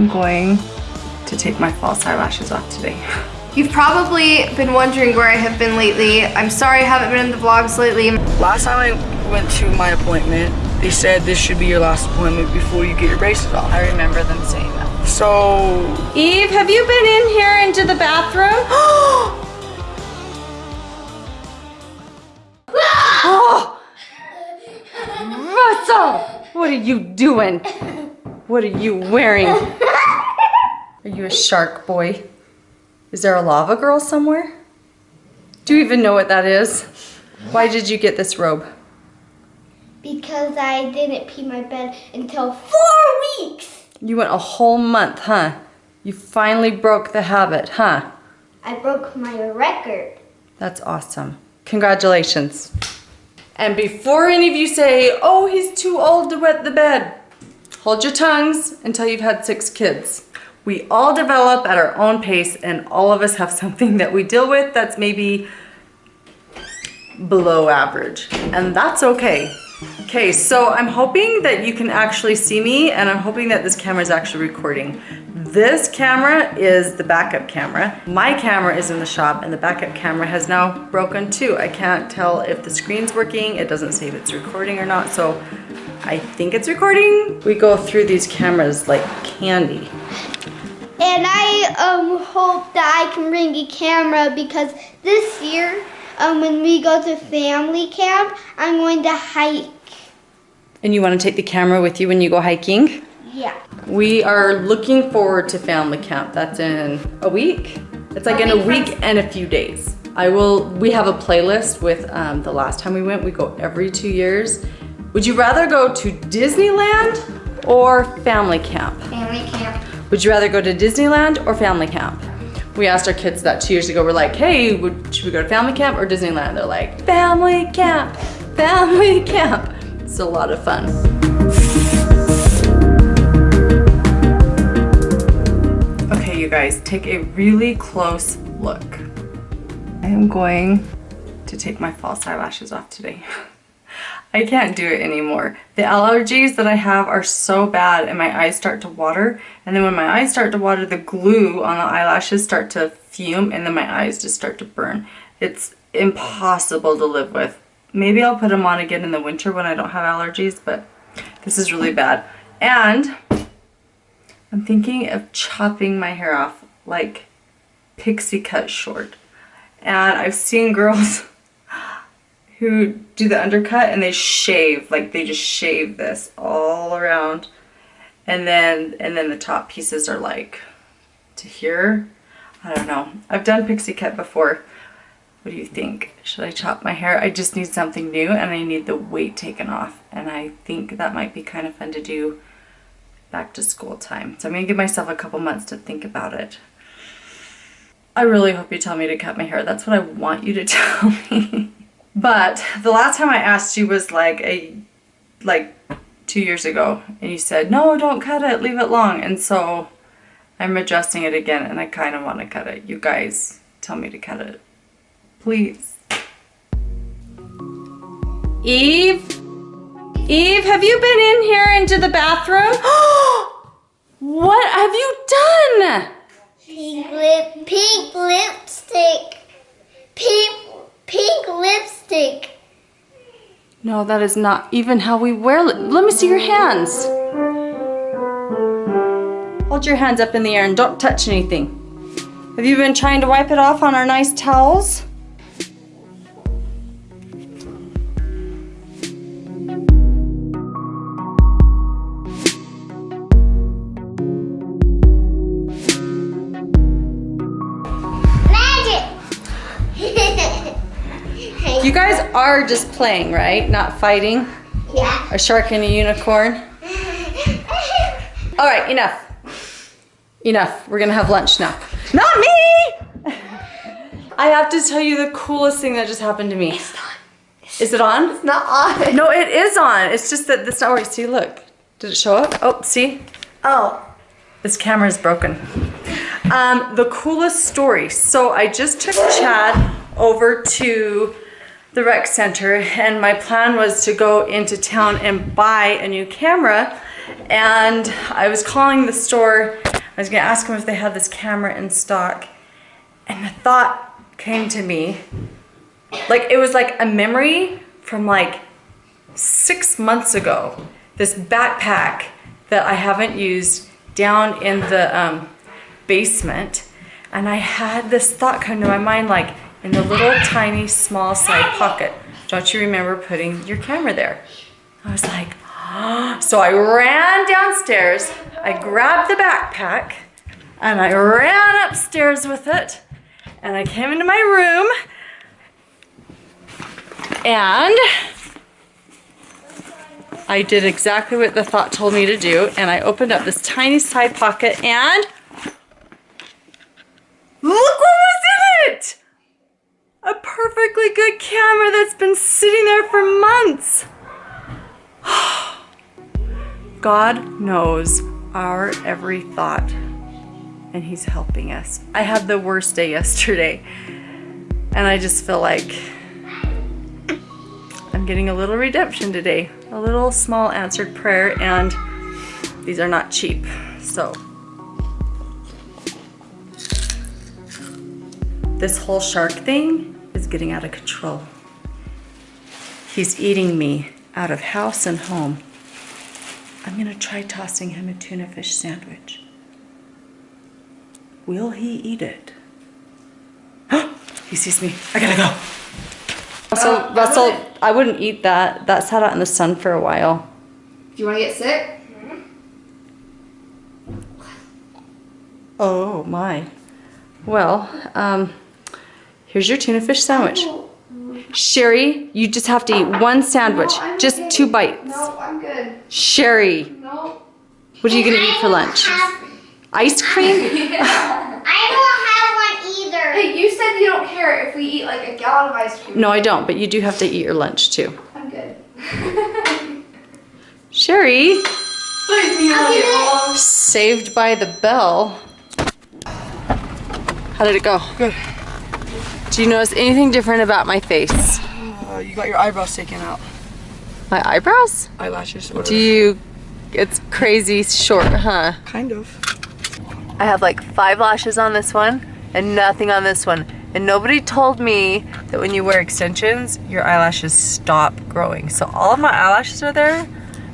I'm going to take my false eyelashes off today. You've probably been wondering where I have been lately. I'm sorry I haven't been in the vlogs lately. Last time I went to my appointment, they said this should be your last appointment before you get your braces off. I remember them saying that. So, Eve, have you been in here into the bathroom? oh! Russell! What are you doing? What are you wearing? Are you a shark boy? Is there a lava girl somewhere? Do you even know what that is? Why did you get this robe? Because I didn't pee my bed until four weeks. You went a whole month, huh? You finally broke the habit, huh? I broke my record. That's awesome. Congratulations. And before any of you say, oh, he's too old to wet the bed, hold your tongues until you've had six kids. We all develop at our own pace and all of us have something that we deal with that's maybe below average. And that's okay. Okay, so I'm hoping that you can actually see me and I'm hoping that this camera is actually recording. This camera is the backup camera. My camera is in the shop and the backup camera has now broken too. I can't tell if the screen's working. It doesn't say if it's recording or not, so I think it's recording. We go through these cameras like candy. And I um, hope that I can bring a camera because this year, um, when we go to family camp, I'm going to hike. And you want to take the camera with you when you go hiking? Yeah. We are looking forward to family camp. That's in a week. It's like in a week and a few days. I will, we have a playlist with um, the last time we went. We go every two years. Would you rather go to Disneyland or family camp? Family camp. Would you rather go to Disneyland or family camp? We asked our kids that two years ago. We're like, hey, would, should we go to family camp or Disneyland? They're like, family camp, family camp. It's a lot of fun. Okay, you guys, take a really close look. I am going to take my false eyelashes off today. I can't do it anymore. The allergies that I have are so bad and my eyes start to water. And then when my eyes start to water, the glue on the eyelashes start to fume and then my eyes just start to burn. It's impossible to live with. Maybe I'll put them on again in the winter when I don't have allergies, but this is really bad. And I'm thinking of chopping my hair off like pixie cut short. And I've seen girls who do the undercut and they shave, like they just shave this all around. And then, and then the top pieces are like to here. I don't know. I've done pixie cut before. What do you think? Should I chop my hair? I just need something new and I need the weight taken off. And I think that might be kind of fun to do back to school time. So I'm gonna give myself a couple months to think about it. I really hope you tell me to cut my hair. That's what I want you to tell me. But the last time I asked you was like a, like two years ago and you said, no, don't cut it, leave it long. And so I'm adjusting it again and I kind of want to cut it. You guys tell me to cut it. Please. Eve? Eve, have you been in here into the bathroom? what have you done? Pink lip, pink lipstick. Pink, pink lipstick. No, that is not even how we wear lip. Let me see your hands. Hold your hands up in the air and don't touch anything. Have you been trying to wipe it off on our nice towels? You guys are just playing, right? Not fighting? yeah. A shark and a unicorn? All right, enough. Enough. We're gonna have lunch now. Not me! I have to tell you the coolest thing that just happened to me. Is it on? It's not on. No, it is on. It's just that that's not working. See, look. Did it show up? Oh, see? Oh. This camera is broken. Um, the coolest story. So I just took Chad over to the rec center and my plan was to go into town and buy a new camera and I was calling the store. I was gonna ask them if they had this camera in stock, and the thought came to me, like it was like a memory from like six months ago. This backpack that I haven't used down in the um, basement, and I had this thought come to my mind, like in the little tiny small side pocket. Don't you remember putting your camera there? I was like, so I ran downstairs, I grabbed the backpack, and I ran upstairs with it, and I came into my room, and I did exactly what the thought told me to do, and I opened up this tiny side pocket, and look what was in perfectly good camera that's been sitting there for months. God knows our every thought, and He's helping us. I had the worst day yesterday, and I just feel like I'm getting a little redemption today, a little small answered prayer, and these are not cheap. So, this whole shark thing is getting out of control. He's eating me out of house and home. I'm gonna try tossing him a tuna fish sandwich. Will he eat it? he sees me. I gotta go. Russell, Russell, I wouldn't eat that. That sat out in the sun for a while. Do you want to get sick? Oh my. Well, um, here's your tuna fish sandwich. Sherry, you just have to eat one sandwich, No, I'm just okay. two bites. No, I'm good. Sherry, No. what are you gonna eat for lunch? Ice cream? I don't have one either. Hey, you said you don't care if we eat like a gallon of ice cream. No, I don't, but you do have to eat your lunch too. I'm good. Sherry, Leave saved by the bell. How did it go? Good. Do you notice anything different about my face? Uh, you got your eyebrows taken out. My eyebrows? Eyelashes. Do you, it's crazy short, huh? Kind of. I have like five lashes on this one and nothing on this one. And nobody told me that when you wear extensions, your eyelashes stop growing. So all of my eyelashes are there,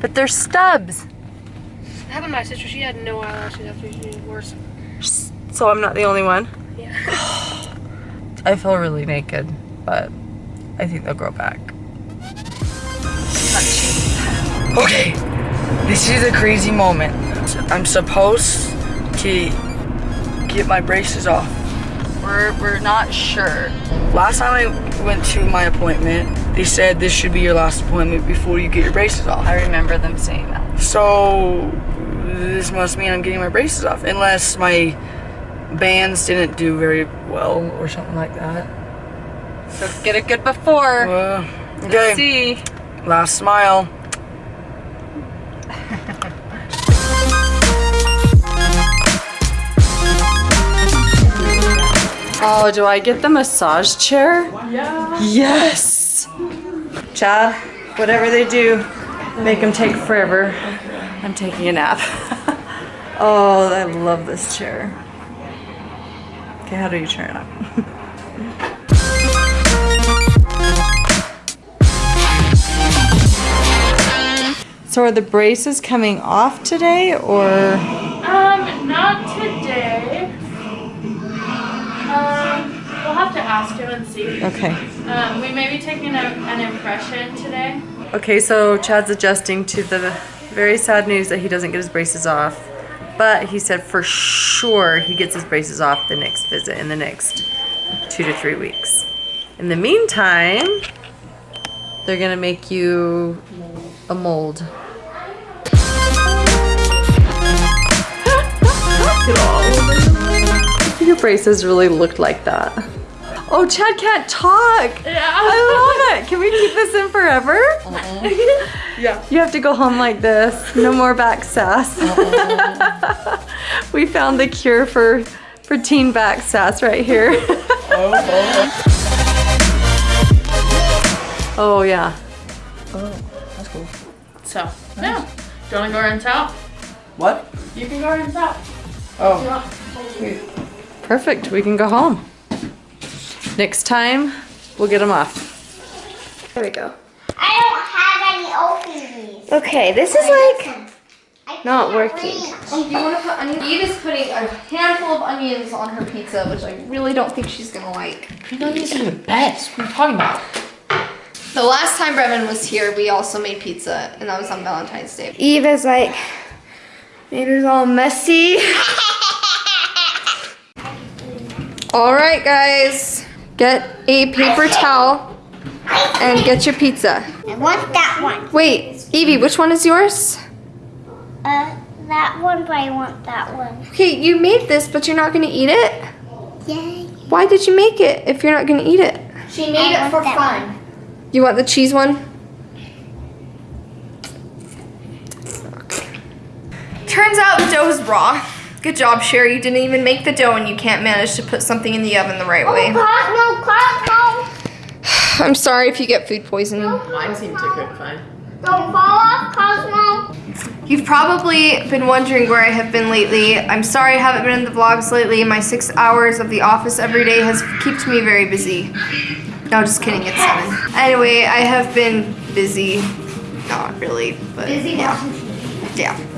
but they're stubs. That happened to my sister. She had no eyelashes after she wore some. So I'm not the only one. Yeah. I feel really naked, but I think they'll grow back. Okay. This is a crazy moment. I'm supposed to get my braces off. We're, we're not sure. Last time I went to my appointment, they said this should be your last appointment before you get your braces off. I remember them saying that. So this must mean I'm getting my braces off, unless my bands didn't do very well or something like that. So get it good before. Uh, Let's okay, see. last smile. Oh, do I get the massage chair? Yeah. Yes. Chad, whatever they do, make them take forever. I'm taking a nap. oh, I love this chair. Okay, how do you turn it up? so are the braces coming off today or? Um, not today. Um, we'll have to ask him and see. Okay. Um, we may be taking a, an impression today. Okay, so Chad's adjusting to the very sad news that he doesn't get his braces off. But he said for sure he gets his braces off the next visit in the next two to three weeks. In the meantime, they're gonna make you a mold. Your braces really looked like that. Oh, Chad can't talk. Yeah. I love it. Can we keep this in forever? Yeah. You have to go home like this. No more back sass. we found the cure for for teen back sass right here. oh, oh yeah. Oh, so, yeah. Do you want to go rinse out? What? You can go rinse out. Oh, perfect. We can go home. Next time, we'll get them off. There we go. I don't have any open these. Okay, this is like not working. reach. Oh, do you want to put onions? Eve is putting a handful of onions on her pizza, which I really don't think she's gonna like. Green onions are the best. What are you talking about? The last time Brevin was here, we also made pizza, and that was on Valentine's Day. Eve is like, made it all messy. all right, guys, get a paper towel and get your pizza. I want that one. Wait, Evie, which one is yours? Uh, that one, but I want that one. Okay, you made this, but you're not gonna eat it. Yay. Why did you make it if you're not gonna eat it? She made it for fun. You want the cheese one? Turns out the dough is raw. Good job, Sherry. You didn't even make the dough and you can't manage to put something in the oven the right way. Oh, Cosmo, Cosmo. I'm sorry if you get food poisoning. Mine seemed to cook fine. Don't fall off, Cosmo. You've probably been wondering where I have been lately. I'm sorry I haven't been in the vlogs lately. My six hours of the office every day has kept me very busy. No, just kidding, it's seven. Anyway, I have been busy. Not really, but Busy yeah. watching Yeah.